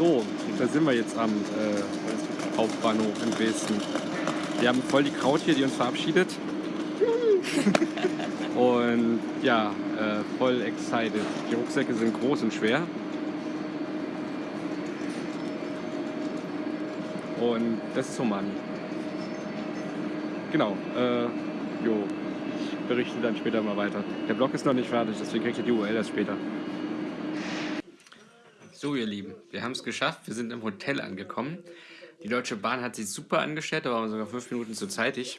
So, da sind wir jetzt am äh, Hauptbahnhof in Dresden. Wir haben voll die Kraut hier, die uns verabschiedet. und ja, äh, voll excited. Die Rucksäcke sind groß und schwer. Und das ist so Mann. Genau, äh, jo, ich berichte dann später mal weiter. Der Blog ist noch nicht fertig, deswegen kriegt ihr die URL erst später. So ihr Lieben, wir haben es geschafft, wir sind im Hotel angekommen. Die Deutsche Bahn hat sich super angestellt, da waren wir sogar fünf Minuten zu zeitig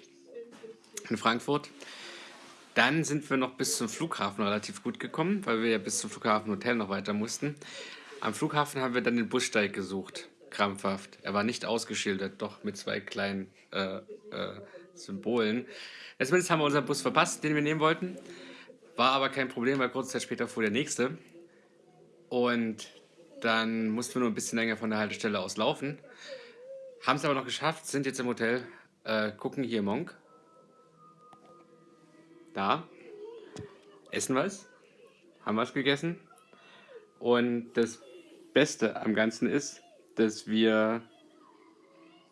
in Frankfurt. Dann sind wir noch bis zum Flughafen relativ gut gekommen, weil wir ja bis zum Flughafen Hotel noch weiter mussten. Am Flughafen haben wir dann den Bussteig gesucht krampfhaft. Er war nicht ausgeschildert, doch mit zwei kleinen äh, äh, Symbolen. Zumindest haben wir unseren Bus verpasst, den wir nehmen wollten. War aber kein Problem, weil kurze Zeit später fuhr der nächste. Und dann mussten wir nur ein bisschen länger von der Haltestelle aus laufen. Haben es aber noch geschafft, sind jetzt im Hotel, äh, gucken hier Monk. Da. Essen was. Haben was gegessen. Und das Beste am Ganzen ist, dass wir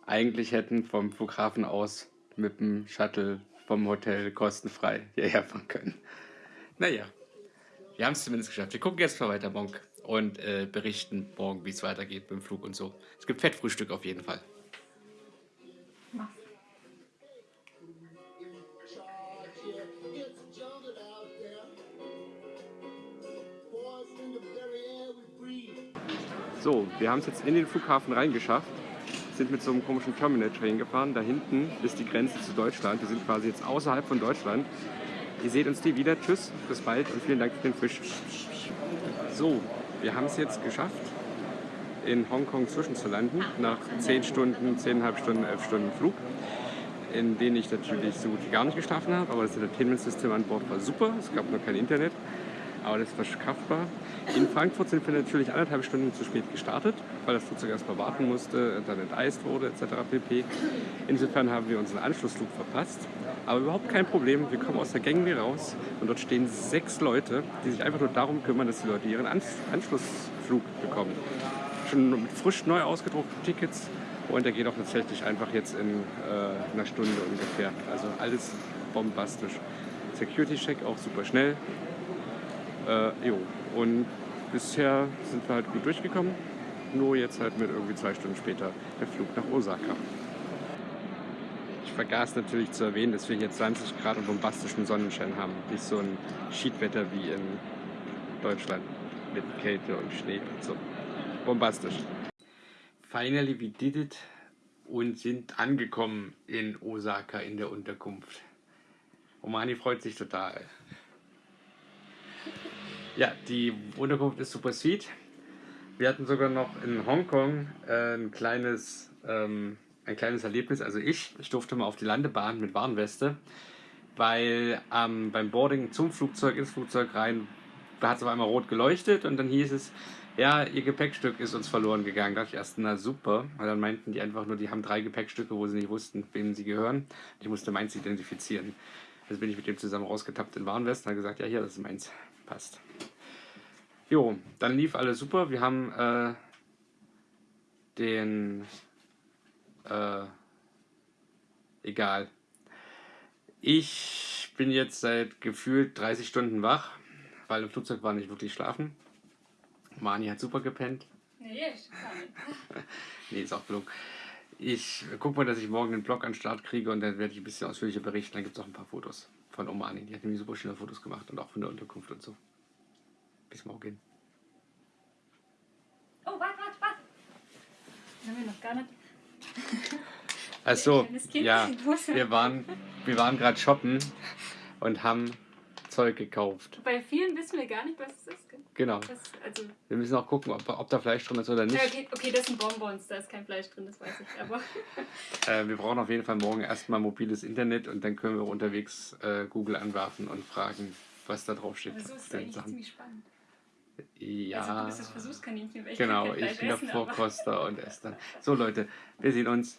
eigentlich hätten vom Flughafen aus mit dem Shuttle vom Hotel kostenfrei hierher fahren können. Naja, wir haben es zumindest geschafft. Wir gucken jetzt mal weiter morgen und äh, berichten morgen, wie es weitergeht mit dem Flug und so. Es gibt Fettfrühstück auf jeden Fall. So, wir haben es jetzt in den Flughafen reingeschafft, sind mit so einem komischen Terminal-Train gefahren. Da hinten ist die Grenze zu Deutschland. Wir sind quasi jetzt außerhalb von Deutschland. Ihr seht uns die wieder. Tschüss, bis bald und vielen Dank für den Fisch. So, wir haben es jetzt geschafft, in Hongkong zwischenzulanden, nach 10 Stunden, 10,5 Stunden, 11 Stunden Flug, in denen ich natürlich so gut wie gar nicht geschlafen habe, aber das Entertainment-System an Bord war super, es gab nur kein Internet aber das war schaffbar. In Frankfurt sind wir natürlich anderthalb Stunden zu spät gestartet, weil das Flugzeug erstmal warten musste, dann enteist wurde etc. pp. Insofern haben wir unseren Anschlussflug verpasst. Aber überhaupt kein Problem, wir kommen aus der Gangway raus und dort stehen sechs Leute, die sich einfach nur darum kümmern, dass die Leute ihren Anschlussflug bekommen. Schon mit frisch neu ausgedruckten Tickets und der geht auch tatsächlich einfach jetzt in äh, einer Stunde ungefähr. Also alles bombastisch. Security-Check auch super schnell. Äh, jo. Und bisher sind wir halt gut durchgekommen. Nur jetzt halt mit irgendwie zwei Stunden später der Flug nach Osaka. Ich vergaß natürlich zu erwähnen, dass wir hier 20 Grad und bombastischen Sonnenschein haben. Nicht so ein Schiedwetter wie in Deutschland mit Kälte und Schnee und so. Bombastisch. Finally we did it und sind angekommen in Osaka in der Unterkunft. Omani freut sich total. Ja, die Unterkunft ist super sweet. Wir hatten sogar noch in Hongkong äh, ein kleines, ähm, ein kleines Erlebnis. Also ich, ich durfte mal auf die Landebahn mit Warnweste, weil ähm, beim Boarding zum Flugzeug, ins Flugzeug rein, da hat es auf einmal rot geleuchtet und dann hieß es, ja, ihr Gepäckstück ist uns verloren gegangen. Da dachte ich erst, na super. Weil dann meinten die einfach nur, die haben drei Gepäckstücke, wo sie nicht wussten, wem sie gehören. Ich musste meins identifizieren. Also bin ich mit dem zusammen rausgetappt in Warnwest und habe gesagt, ja, hier, das ist meins. Passt. Jo, dann lief alles super. Wir haben äh, den... Äh, egal. Ich bin jetzt seit gefühlt 30 Stunden wach, weil im Flugzeug war nicht wirklich schlafen. Mani hat super gepennt. Nee, ich kann nicht. nee, ist auch gelungen. Ich gucke mal, dass ich morgen den Blog an den Start kriege und dann werde ich ein bisschen ausführlicher berichten. Dann gibt es auch ein paar Fotos von Omani. Die hat nämlich super schöne Fotos gemacht und auch von der Unterkunft und so. Bis morgen. Oh, warte, warte, warte. Haben wir noch gar nicht. Also, ja, wir waren, wir waren gerade shoppen und haben Zeug gekauft. Bei vielen wissen wir gar nicht, was es ist. Genau. Das, also wir müssen auch gucken, ob, ob da Fleisch drin ist oder nicht. Ja, okay, okay, das sind Bonbons, da ist kein Fleisch drin, das weiß ich. Aber äh, wir brauchen auf jeden Fall morgen erstmal mobiles Internet und dann können wir unterwegs äh, Google anwerfen und fragen, was da drauf steht. Also ist eigentlich ziemlich spannend. Ja. Also du bist das Versuchskaninchen, Genau, ich bin der Vorkoster und dann. So Leute, wir sehen uns.